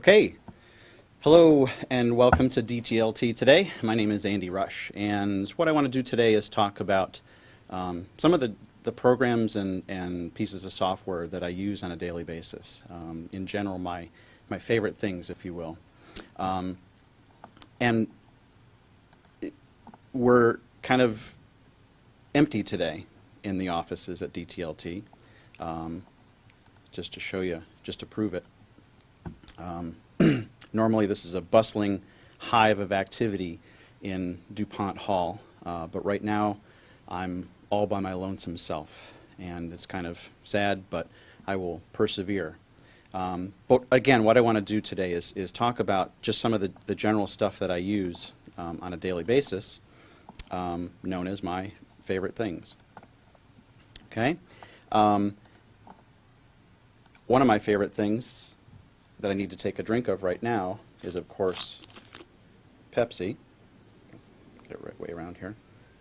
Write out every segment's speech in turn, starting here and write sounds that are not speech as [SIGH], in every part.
Okay. Hello and welcome to DTLT today. My name is Andy Rush and what I want to do today is talk about um, some of the, the programs and, and pieces of software that I use on a daily basis. Um, in general, my, my favorite things, if you will. Um, and it- we're kind of empty today in the offices at DTLT, um, just to show you, just to prove it. Um, [CLEARS THROAT] Normally, this is a bustling hive of activity in DuPont Hall, uh, but right now, I'm all by my lonesome self, and it's kind of sad, but I will persevere. Um, But again, what I want to do today is, is talk about just some of the, the general stuff that I use um, on a daily basis, um, known as my favorite things. Okay? Um, One of my favorite things that I need to take a drink of right now is, of course, Pepsi. Get it right way around here.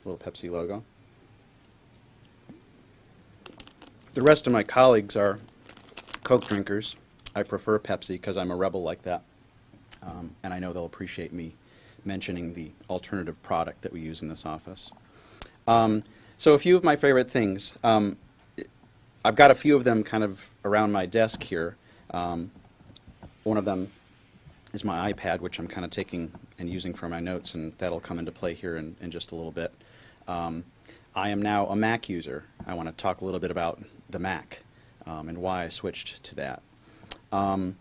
Little Pepsi logo. The rest of my colleagues are Coke drinkers. I prefer Pepsi because I'm a rebel like that. Um, and I know they'll appreciate me mentioning the alternative product that we use in this office. Um, so a few of my favorite things. Um, I've got a few of them kind of around my desk here. Um, one of them is my iPad, which I'm kind of taking and using for my notes, and that'll come into play here in, in just a little bit. Um, I am now a Mac user. I want to talk a little bit about the Mac um, and why I switched to that. Um,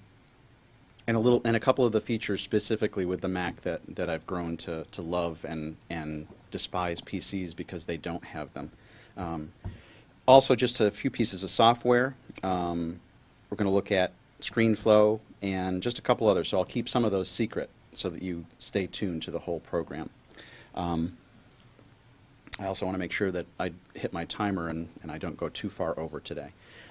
and a little and a couple of the features specifically with the Mac that, that I've grown to, to love and, and despise PCs because they don't have them. Um, also, just a few pieces of software. Um, we're going to look at ScreenFlow and just a couple others. So I'll keep some of those secret so that you stay tuned to the whole program. Um, I also want to make sure that I hit my timer and, and I don't go too far over today.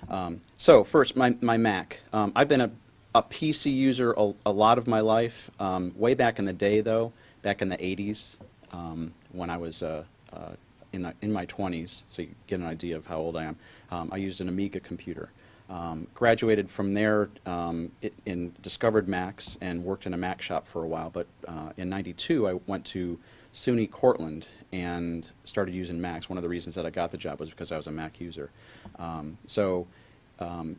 Um, so first, my, my Mac. Um, I've been a, a PC user a, a lot of my life. Um, way back in the day, though, back in the 80s, um, when I was uh, uh, in, the, in my 20s, so you get an idea of how old I am, um, I used an Amiga computer. Um, graduated from there um, in discovered Macs and worked in a Mac shop for a while. But uh, in '92, I went to SUNY Cortland and started using Macs. One of the reasons that I got the job was because I was a Mac user. Um, so um,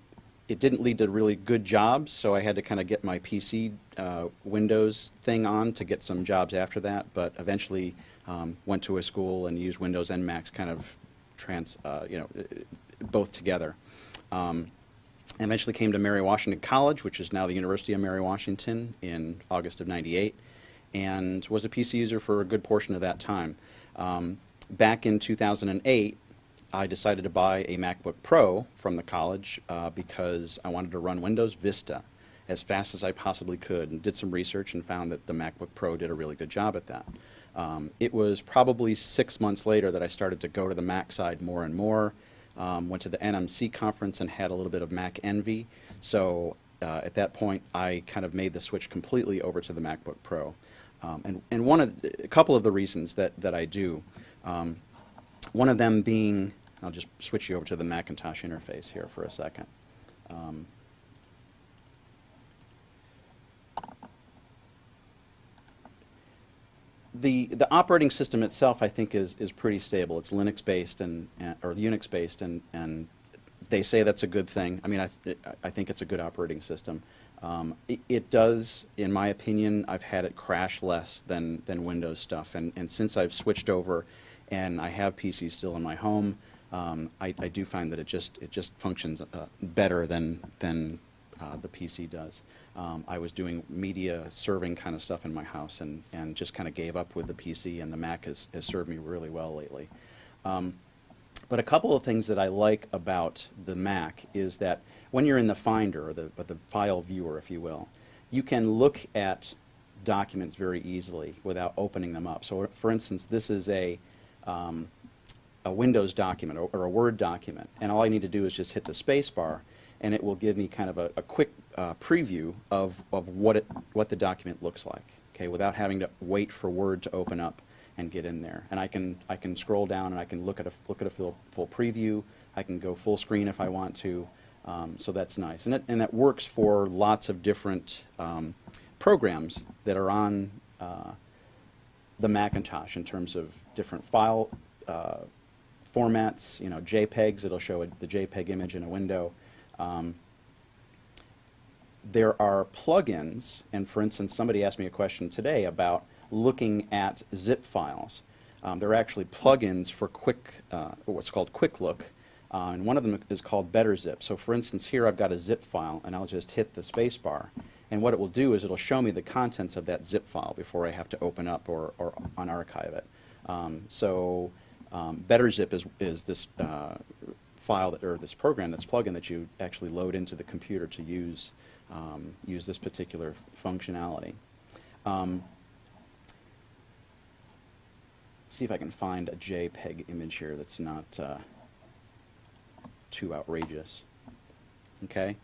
it didn't lead to really good jobs, so I had to kind of get my PC uh, Windows thing on to get some jobs after that. But eventually, um, went to a school and used Windows and Macs kind of trans, uh, you know, both together. Um, I eventually came to Mary Washington College, which is now the University of Mary Washington, in August of 98, and was a PC user for a good portion of that time. Um, back in 2008, I decided to buy a MacBook Pro from the college uh, because I wanted to run Windows Vista as fast as I possibly could, and did some research and found that the MacBook Pro did a really good job at that. Um, it was probably six months later that I started to go to the Mac side more and more. Um, went to the NMC conference and had a little bit of Mac envy. So uh, at that point, I kind of made the switch completely over to the MacBook Pro. Um, and and one of the- a couple of the reasons that that I do, um, one of them being, I'll just switch you over to the Macintosh interface here for a second. Um, the the operating system itself, I think, is is pretty stable. It's Linux based and, and or Unix based, and and they say that's a good thing. I mean, I th I think it's a good operating system. Um, it, it does, in my opinion, I've had it crash less than than Windows stuff, and and since I've switched over, and I have PCs still in my home, um, I, I do find that it just it just functions uh, better than than uh, the PC does. Um, I was doing media serving kind of stuff in my house and, and just kind of gave up with the PC, and the Mac has, has served me really well lately. Um, but a couple of things that I like about the Mac is that when you're in the Finder, or the, or the file viewer, if you will, you can look at documents very easily without opening them up. So, for instance, this is a, um, a Windows document or, or a Word document, and all I need to do is just hit the space bar, and it will give me kind of a, a quick uh, preview of, of what, it, what the document looks like, okay, without having to wait for Word to open up and get in there. And I can, I can scroll down and I can look at a, look at a full, full preview. I can go full screen if I want to. Um, so that's nice. And, it, and that works for lots of different um, programs that are on uh, the Macintosh in terms of different file uh, formats, you know, JPEGs, it'll show a, the JPEG image in a window. Um, there are plugins, and for instance, somebody asked me a question today about looking at zip files. Um, there are actually plugins for quick, uh, what's called Quick Look, uh, and one of them is called Better Zip. So for instance, here I've got a zip file, and I'll just hit the space bar, and what it will do is it'll show me the contents of that zip file before I have to open up or, or unarchive it. Um, so um, Better Zip is, is this uh, file that, or this program, this plugin that you actually load into the computer to use um, use this particular functionality. Um, see if I can find a JPEG image here that's not uh, too outrageous. Okay.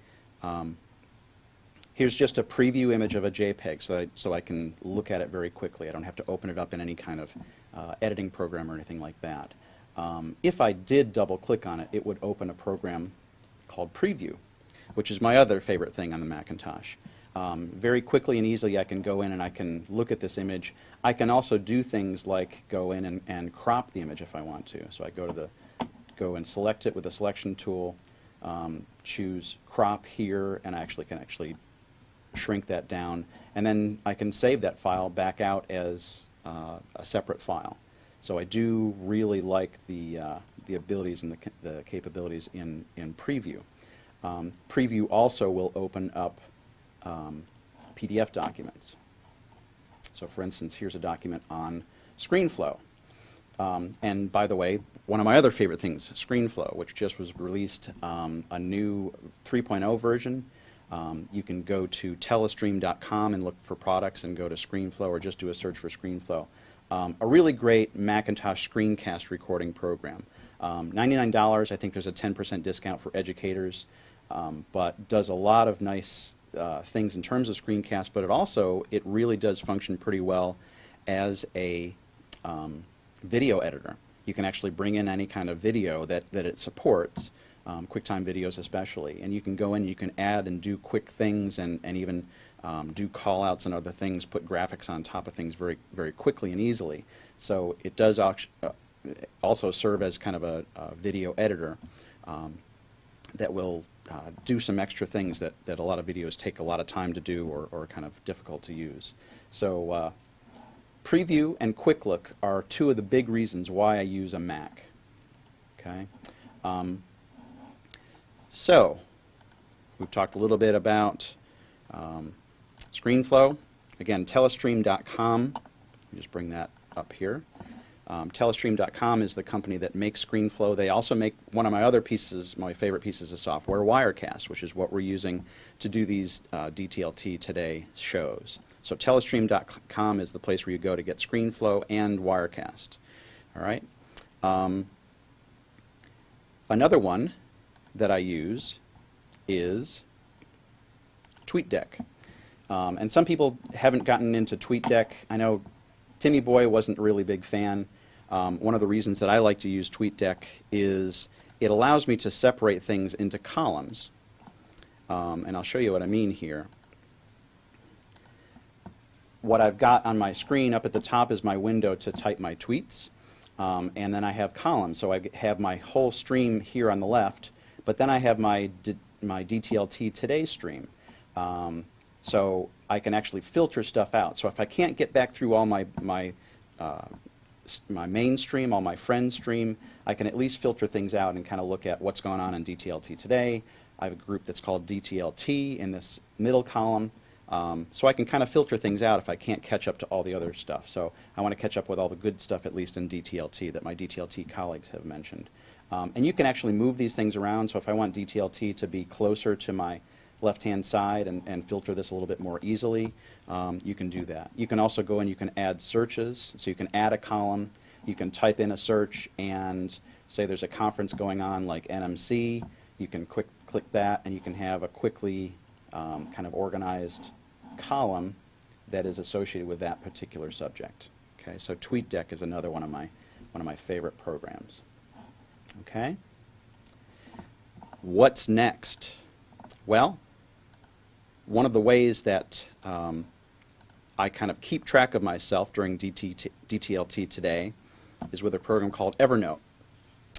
Um, here's just a preview image of a JPEG so I, so I can look at it very quickly. I don't have to open it up in any kind of uh, editing program or anything like that. Um, if I did double click on it, it would open a program called Preview, which is my other favorite thing on the Macintosh. Um, very quickly and easily I can go in and I can look at this image. I can also do things like go in and, and crop the image if I want to. So I go to the, go and select it with the selection tool, um, choose crop here, and I actually can actually shrink that down. And then I can save that file back out as uh, a separate file. So I do really like the, uh, the abilities and the, the capabilities in, in Preview. Um, Preview also will open up um, PDF documents. So for instance, here's a document on ScreenFlow. Um, and by the way, one of my other favorite things, ScreenFlow, which just was released um, a new 3.0 version. Um, you can go to telestream.com and look for products and go to ScreenFlow or just do a search for ScreenFlow. Um, a really great Macintosh screencast recording program. Um, $99, I think there's a 10% discount for educators, um, but does a lot of nice uh, things in terms of screencast, but it also, it really does function pretty well as a um, video editor. You can actually bring in any kind of video that, that it supports, um, QuickTime videos especially, and you can go in, you can add and do quick things and, and even um, do callouts and other things, put graphics on top of things very, very quickly and easily. So it does uh, also serve as kind of a, a video editor um, that will uh, do some extra things that, that a lot of videos take a lot of time to do or, or kind of difficult to use. So uh, Preview and Quick Look are two of the big reasons why I use a Mac. Okay. Um, so we've talked a little bit about um, ScreenFlow. Again, telestream.com. Just bring that up here. Um, Telestream.com is the company that makes ScreenFlow. They also make one of my other pieces, my favorite pieces of software, Wirecast, which is what we're using to do these uh, DTLT Today shows. So Telestream.com is the place where you go to get ScreenFlow and Wirecast. All right. Um, another one that I use is TweetDeck. Um, and some people haven't gotten into TweetDeck. I know Timmy Boy wasn't a really big fan. Um, one of the reasons that I like to use TweetDeck is it allows me to separate things into columns. Um, and I'll show you what I mean here. What I've got on my screen up at the top is my window to type my tweets. Um, and then I have columns. So I have my whole stream here on the left, but then I have my, D my DTLT Today stream. Um, so I can actually filter stuff out. So if I can't get back through all my, my, uh, my mainstream, all my friends stream, I can at least filter things out and kind of look at what's going on in DTLT today. I have a group that's called DTLT in this middle column. Um, so I can kind of filter things out if I can't catch up to all the other stuff. So I want to catch up with all the good stuff, at least in DTLT, that my DTLT colleagues have mentioned. Um, and you can actually move these things around. So if I want DTLT to be closer to my left-hand side and, and filter this a little bit more easily, um, you can do that. You can also go and you can add searches. So you can add a column. You can type in a search and say there's a conference going on like NMC. You can quick click that and you can have a quickly um, kind of organized column that is associated with that particular subject. Okay, so TweetDeck is another one of my one of my favorite programs. Okay. What's next? Well, one of the ways that um, I kind of keep track of myself during DT, DTLT today is with a program called Evernote.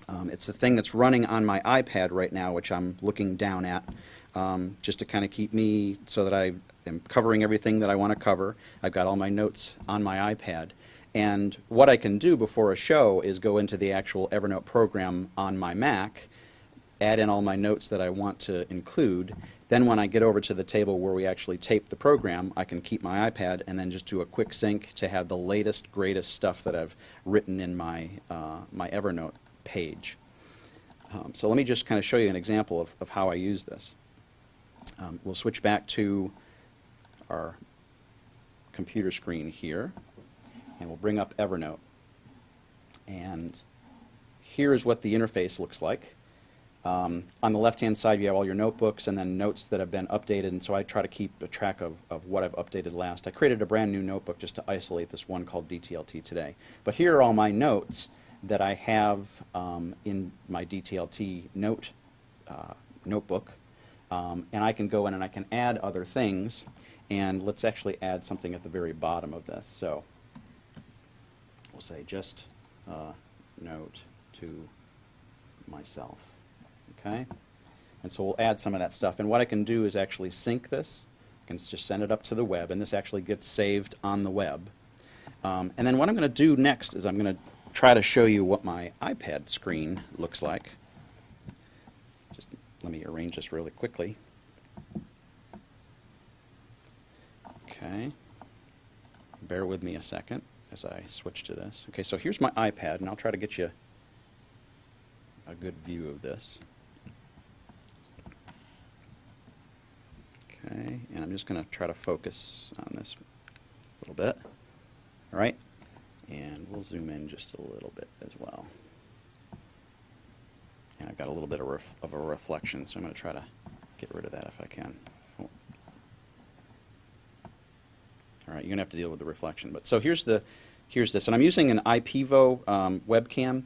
Um, it's the thing that's running on my iPad right now, which I'm looking down at, um, just to kind of keep me so that I am covering everything that I want to cover. I've got all my notes on my iPad. And what I can do before a show is go into the actual Evernote program on my Mac, add in all my notes that I want to include. Then when I get over to the table where we actually tape the program, I can keep my iPad and then just do a quick sync to have the latest, greatest stuff that I've written in my, uh, my Evernote page. Um, so let me just kind of show you an example of, of how I use this. Um, we'll switch back to our computer screen here, and we'll bring up Evernote. And here's what the interface looks like. Um, on the left-hand side, you have all your notebooks and then notes that have been updated, and so I try to keep a track of, of what I've updated last. I created a brand new notebook just to isolate this one called DTLT today. But here are all my notes that I have um, in my DTLT note uh, notebook, um, and I can go in and I can add other things, and let's actually add something at the very bottom of this. So we'll say just uh, note to myself. Okay? And so we'll add some of that stuff. And what I can do is actually sync this. I can just send it up to the web, and this actually gets saved on the web. Um, and then what I'm going to do next is I'm going to try to show you what my iPad screen looks like. Just let me arrange this really quickly. Okay. Bear with me a second as I switch to this. Okay, so here's my iPad, and I'll try to get you a good view of this. Okay, and I'm just going to try to focus on this a little bit. All right, and we'll zoom in just a little bit as well. And I've got a little bit of, of a reflection, so I'm going to try to get rid of that if I can. All right, you're going to have to deal with the reflection. But so here's the here's this, and I'm using an IPEVO um, webcam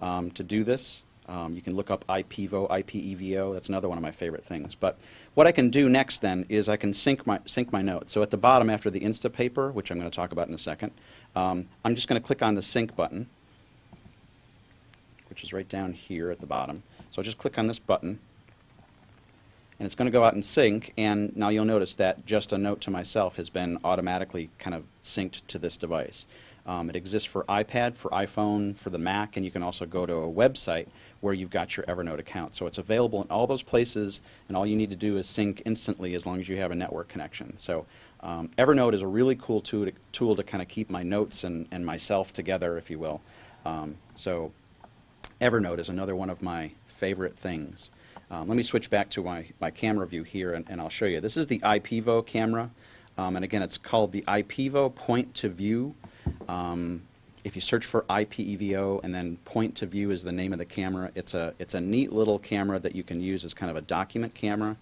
um, to do this. Um, you can look up IPEVO, IPEVO. That's another one of my favorite things. But what I can do next then is I can sync my sync my notes. So at the bottom, after the Instapaper, which I'm going to talk about in a second, um, I'm just going to click on the sync button, which is right down here at the bottom. So I'll just click on this button, and it's going to go out and sync. And now you'll notice that just a note to myself has been automatically kind of synced to this device. Um, it exists for iPad, for iPhone, for the Mac, and you can also go to a website where you've got your Evernote account. So it's available in all those places, and all you need to do is sync instantly as long as you have a network connection. So um, Evernote is a really cool tool to, tool to kind of keep my notes and, and myself together, if you will. Um, so Evernote is another one of my favorite things. Um, let me switch back to my, my camera view here, and, and I'll show you. This is the IPEVO camera, um, and again, it's called the IPEVO Point to View. Um, if you search for IPEVO and then point to view is the name of the camera, it's a, it's a neat little camera that you can use as kind of a document camera.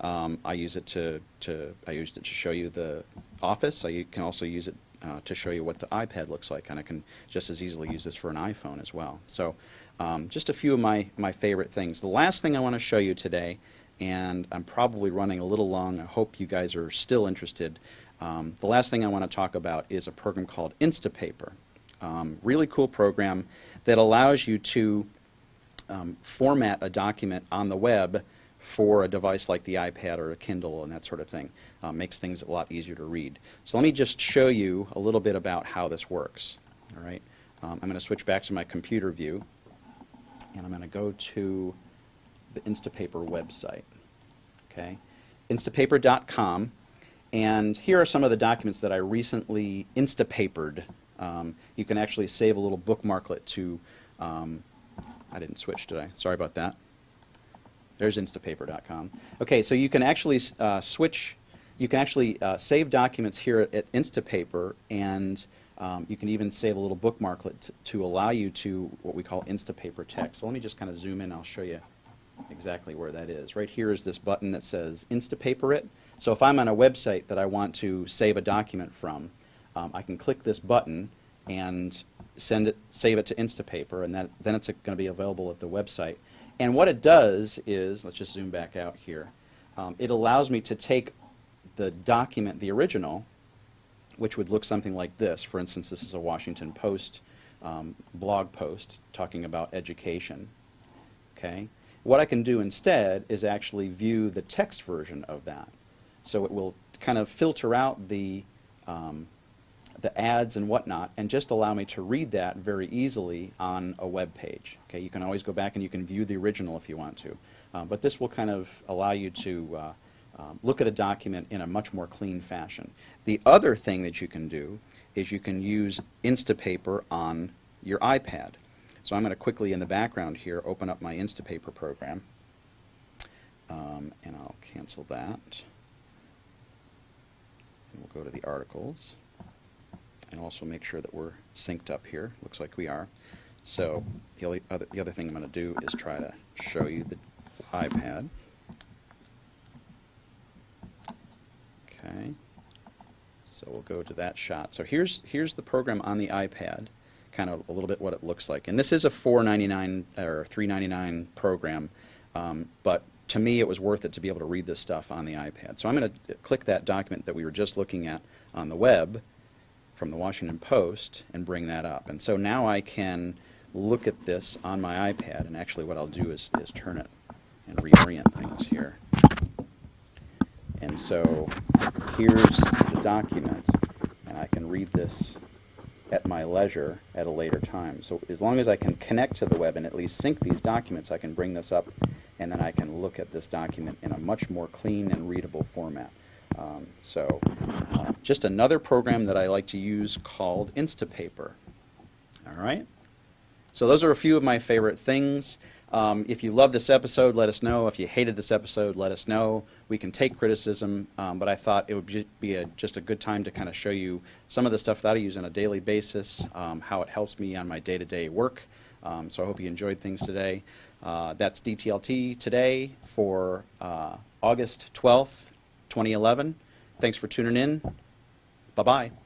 Um, I use it to, to, I used it to show you the office. I can also use it uh, to show you what the iPad looks like, and I can just as easily use this for an iPhone as well. So um, just a few of my, my favorite things. The last thing I want to show you today, and I'm probably running a little long, I hope you guys are still interested. Um, the last thing I want to talk about is a program called Instapaper. Um, really cool program that allows you to um, format a document on the web for a device like the iPad or a Kindle and that sort of thing. Uh, makes things a lot easier to read. So let me just show you a little bit about how this works. All right, um, I'm going to switch back to my computer view, and I'm going to go to the Instapaper website. Okay, instapaper.com, and here are some of the documents that I recently Instapapered. Um, you can actually save a little bookmarklet to. Um, I didn't switch, did I? Sorry about that. There's instapaper.com. Okay, so you can actually uh, switch, you can actually uh, save documents here at, at Instapaper, and um, you can even save a little bookmarklet to allow you to what we call Instapaper text. So let me just kind of zoom in, I'll show you exactly where that is. Right here is this button that says Instapaper it. So if I'm on a website that I want to save a document from, um, I can click this button and send it, save it to Instapaper, and that, then it's going to be available at the website. And what it does is, let's just zoom back out here. um, it allows me to take the document, the original, which would look something like this. For instance, this is a Washington Post um, blog post talking about education. Okay? What I can do instead is actually view the text version of that. So it will kind of filter out the, um, the ads and whatnot and just allow me to read that very easily on a web page. Okay? You can always go back and you can view the original if you want to. Uh, but this will kind of allow you to uh, um, look at a document in a much more clean fashion. The other thing that you can do is you can use Instapaper on your iPad. So I'm going to quickly in the background here open up my Instapaper program um, and I'll cancel that. We'll go to the articles and also make sure that we're synced up here. Looks like we are. So the, only other, the other thing I'm going to do is try to show you the iPad. Okay. So we'll go to that shot. So here's here's the program on the iPad, kind of a little bit what it looks like. And this is a 4.99 or 3.99 program, um, but to me it was worth it to be able to read this stuff on the iPad. So I'm going to click that document that we were just looking at on the web from the Washington Post and bring that up. And so now I can look at this on my iPad, and actually what I'll do is, is turn it and reorient things here. And so here's the document, and I can read this at my leisure at a later time. So as long as I can connect to the web and at least sync these documents, I can bring this up and then I can look at this document in a much more clean and readable format. Um, so uh, just another program that I like to use called Instapaper. All right. So those are a few of my favorite things. Um, if you love this episode, let us know. If you hated this episode, let us know. We can take criticism, um, but I thought it would be a, just a good time to kind of show you some of the stuff that I use on a daily basis, um, how it helps me on my day-to-day -day work. Um, so I hope you enjoyed things today. Uh, that's DTLT today for uh, August 12th, 2011. Thanks for tuning in. Bye-bye.